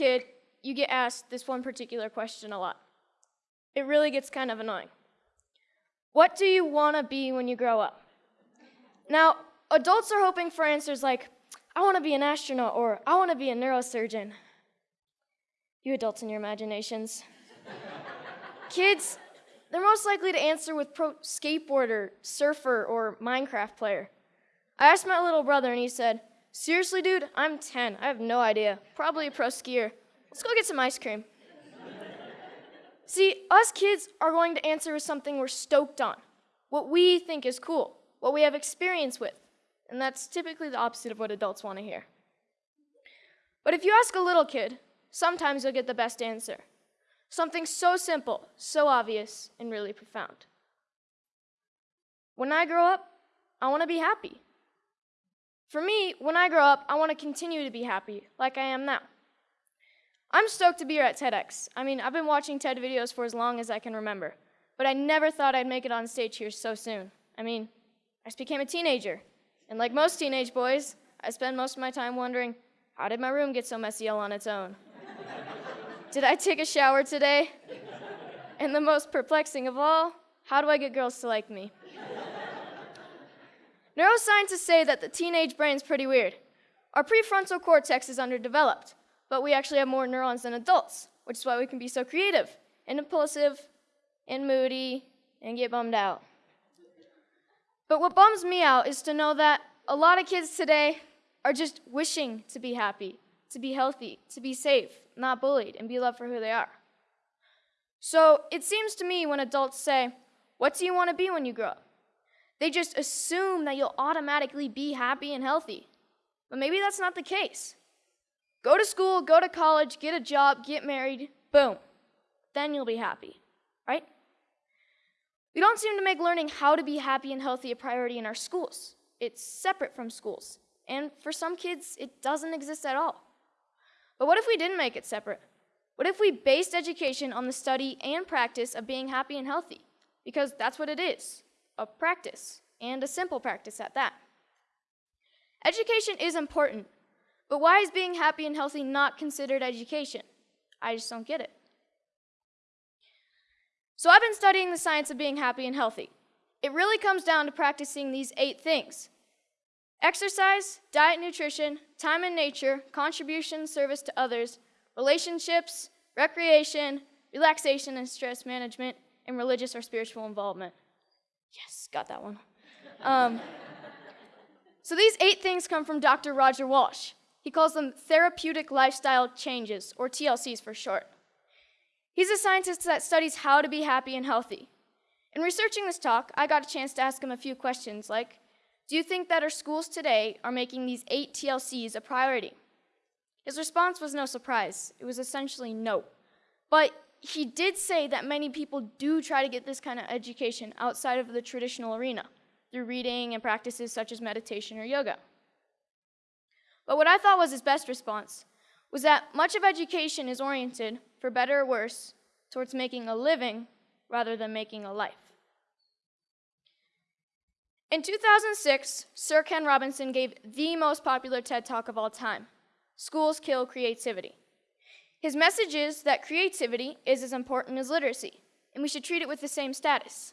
kid, you get asked this one particular question a lot. It really gets kind of annoying. What do you want to be when you grow up? Now, adults are hoping for answers like, I want to be an astronaut or I want to be a neurosurgeon. You adults and your imaginations. Kids, they're most likely to answer with pro skateboarder, surfer, or Minecraft player. I asked my little brother and he said, Seriously, dude, I'm 10. I have no idea. Probably a pro skier. Let's go get some ice cream. See, us kids are going to answer with something we're stoked on, what we think is cool, what we have experience with. And that's typically the opposite of what adults want to hear. But if you ask a little kid, sometimes you'll get the best answer. Something so simple, so obvious, and really profound. When I grow up, I want to be happy. For me, when I grow up, I want to continue to be happy, like I am now. I'm stoked to be here at TEDx. I mean, I've been watching TED videos for as long as I can remember, but I never thought I'd make it on stage here so soon. I mean, I just became a teenager, and like most teenage boys, I spend most of my time wondering, how did my room get so messy all on its own? did I take a shower today? And the most perplexing of all, how do I get girls to like me? Neuroscientists say that the teenage brain's pretty weird. Our prefrontal cortex is underdeveloped, but we actually have more neurons than adults, which is why we can be so creative and impulsive and moody and get bummed out. But what bums me out is to know that a lot of kids today are just wishing to be happy, to be healthy, to be safe, not bullied, and be loved for who they are. So it seems to me when adults say, What do you want to be when you grow up? They just assume that you'll automatically be happy and healthy. But maybe that's not the case. Go to school, go to college, get a job, get married, boom. Then you'll be happy, right? We don't seem to make learning how to be happy and healthy a priority in our schools. It's separate from schools. And for some kids, it doesn't exist at all. But what if we didn't make it separate? What if we based education on the study and practice of being happy and healthy? Because that's what it is a practice, and a simple practice at that. Education is important, but why is being happy and healthy not considered education? I just don't get it. So I've been studying the science of being happy and healthy. It really comes down to practicing these eight things exercise, diet, nutrition, time in nature, contribution, service to others, relationships, recreation, relaxation and stress management, and religious or spiritual involvement. Yes, got that one. Um, so these eight things come from Dr. Roger Walsh. He calls them therapeutic lifestyle changes, or TLCs for short. He's a scientist that studies how to be happy and healthy. In researching this talk, I got a chance to ask him a few questions like Do you think that our schools today are making these eight TLCs a priority? His response was no surprise. It was essentially no. But he did say that many people do try to get this kind of education outside of the traditional arena through reading and practices such as meditation or yoga. But what I thought was his best response was that much of education is oriented, for better or worse, towards making a living rather than making a life. In 2006, Sir Ken Robinson gave the most popular TED Talk of all time Schools Kill Creativity. His message is that creativity is as important as literacy, and we should treat it with the same status.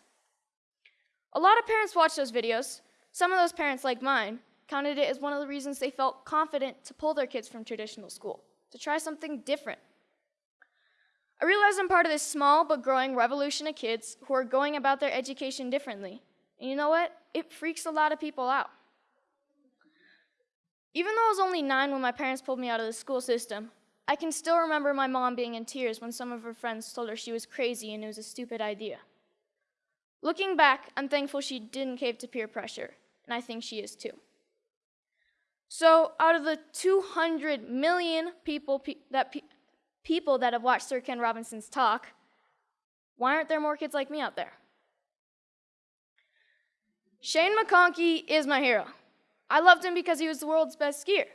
A lot of parents watch those videos. Some of those parents, like mine, counted it as one of the reasons they felt confident to pull their kids from traditional school, to try something different. I realize I'm part of this small but growing revolution of kids who are going about their education differently. And you know what? It freaks a lot of people out. Even though I was only nine when my parents pulled me out of the school system, I can still remember my mom being in tears when some of her friends told her she was crazy and it was a stupid idea. Looking back, I'm thankful she didn't cave to peer pressure, and I think she is too. So, out of the 200 million people pe that pe people that have watched Sir Ken Robinson's talk, why aren't there more kids like me out there? Shane McConkey is my hero. I loved him because he was the world's best skier.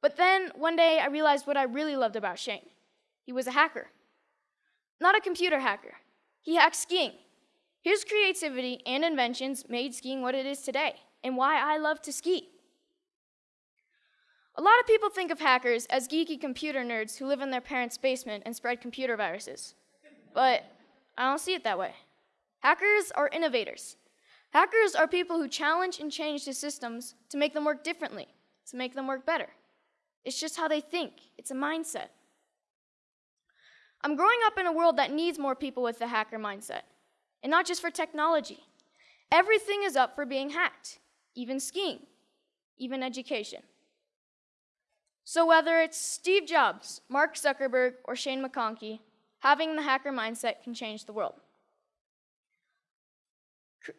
But then one day I realized what I really loved about Shane. He was a hacker. Not a computer hacker. He hacked skiing. His creativity and inventions made skiing what it is today, and why I love to ski. A lot of people think of hackers as geeky computer nerds who live in their parents' basement and spread computer viruses. But I don't see it that way. Hackers are innovators. Hackers are people who challenge and change the systems to make them work differently, to make them work better. It's just how they think, it's a mindset. I'm growing up in a world that needs more people with the hacker mindset, and not just for technology. Everything is up for being hacked, even skiing, even education. So whether it's Steve Jobs, Mark Zuckerberg, or Shane McConkey, having the hacker mindset can change the world.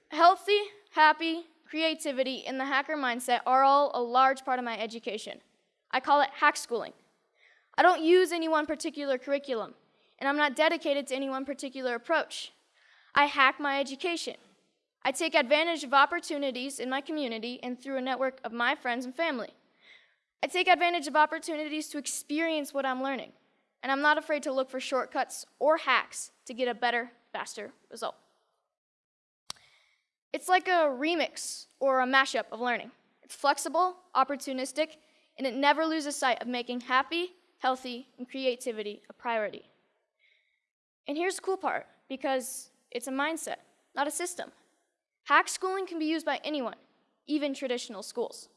Healthy, happy, creativity, and the hacker mindset are all a large part of my education. I call it hack schooling. I don't use any one particular curriculum, and I'm not dedicated to any one particular approach. I hack my education. I take advantage of opportunities in my community and through a network of my friends and family. I take advantage of opportunities to experience what I'm learning, and I'm not afraid to look for shortcuts or hacks to get a better, faster result. It's like a remix or a mashup of learning. It's flexible, opportunistic, and it never loses sight of making happy, healthy, and creativity a priority. And here's the cool part because it's a mindset, not a system. Hack schooling can be used by anyone, even traditional schools.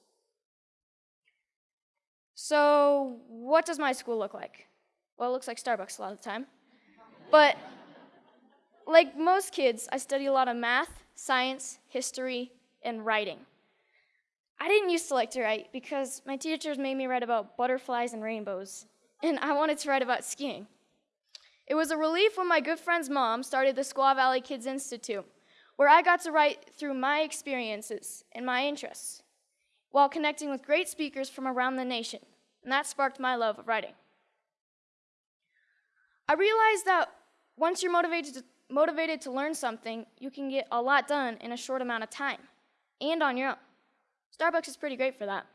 So, what does my school look like? Well, it looks like Starbucks a lot of the time. But like most kids, I study a lot of math, science, history, and writing. I didn't used to like to write because my teachers made me write about butterflies and rainbows, and I wanted to write about skiing. It was a relief when my good friend's mom started the Squaw Valley Kids Institute, where I got to write through my experiences and my interests while connecting with great speakers from around the nation, and that sparked my love of writing. I realized that once you're motivated to, motivated to learn something, you can get a lot done in a short amount of time and on your own. Starbucks is pretty great for that.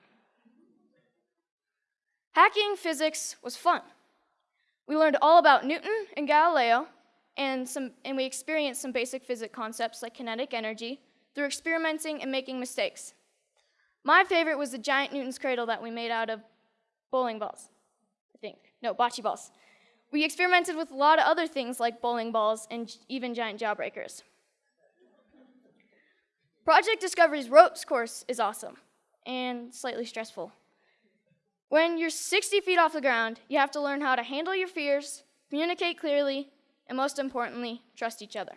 Hacking physics was fun. We learned all about Newton and Galileo, and, some, and we experienced some basic physics concepts like kinetic energy through experimenting and making mistakes. My favorite was the giant Newton's cradle that we made out of bowling balls, I think. No, bocce balls. We experimented with a lot of other things like bowling balls and even giant jawbreakers. Project Discovery's ropes course is awesome and slightly stressful. When you're 60 feet off the ground, you have to learn how to handle your fears, communicate clearly, and most importantly, trust each other.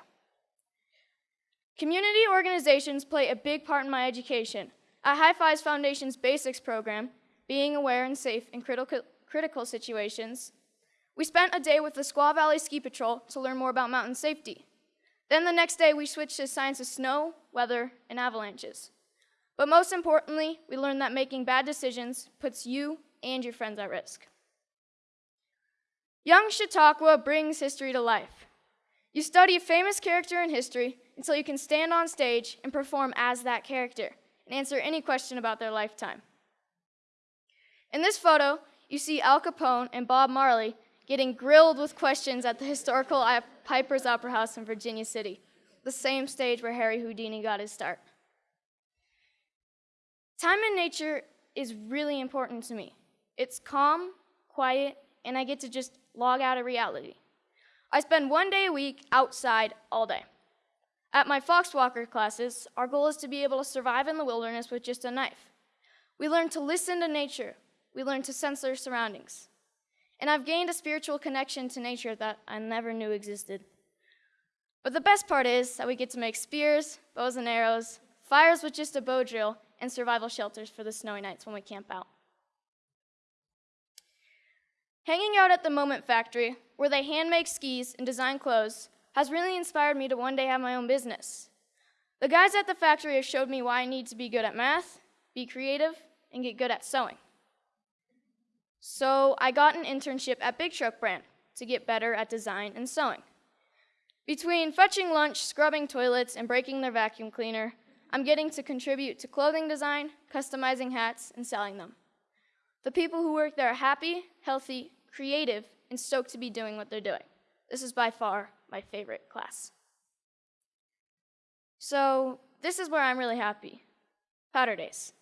Community organizations play a big part in my education. At High Fives Foundation's Basics program, being aware and safe in critical, critical situations, we spent a day with the Squaw Valley Ski Patrol to learn more about mountain safety. Then the next day, we switched to science of snow, weather, and avalanches. But most importantly, we learned that making bad decisions puts you and your friends at risk. Young Chautauqua brings history to life. You study a famous character in history until you can stand on stage and perform as that character and answer any question about their lifetime. In this photo, you see Al Capone and Bob Marley getting grilled with questions at the historical Piper's Opera House in Virginia City, the same stage where Harry Houdini got his start. Time in nature is really important to me. It's calm, quiet, and I get to just log out of reality. I spend one day a week outside all day. At my Foxwalker classes, our goal is to be able to survive in the wilderness with just a knife. We learn to listen to nature. We learn to sense our surroundings. And I've gained a spiritual connection to nature that I never knew existed. But the best part is that we get to make spears, bows and arrows, fires with just a bow drill, and survival shelters for the snowy nights when we camp out. Hanging out at the Moment Factory, where they hand make skis and design clothes, has really inspired me to one day have my own business. The guys at the factory have showed me why I need to be good at math, be creative, and get good at sewing. So I got an internship at Big Truck Brand to get better at design and sewing. Between fetching lunch, scrubbing toilets, and breaking their vacuum cleaner, I'm getting to contribute to clothing design, customizing hats, and selling them. The people who work there are happy, healthy, creative, and stoked to be doing what they're doing. This is by far my favorite class. So, this is where I'm really happy powder days.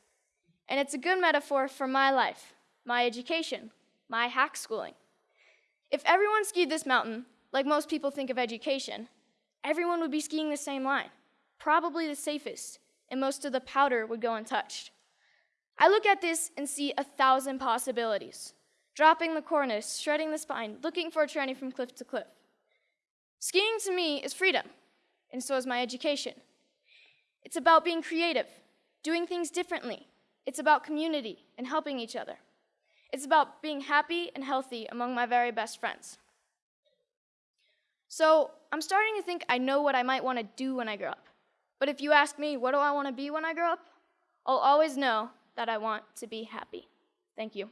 And it's a good metaphor for my life my education, my hack schooling. If everyone skied this mountain, like most people think of education, everyone would be skiing the same line, probably the safest, and most of the powder would go untouched. I look at this and see a thousand possibilities dropping the cornice, shredding the spine, looking for a tranny from cliff to cliff. Skiing to me is freedom, and so is my education. It's about being creative, doing things differently. It's about community and helping each other. It's about being happy and healthy among my very best friends. So I'm starting to think I know what I might want to do when I grow up. But if you ask me, what do I want to be when I grow up? I'll always know that I want to be happy. Thank you.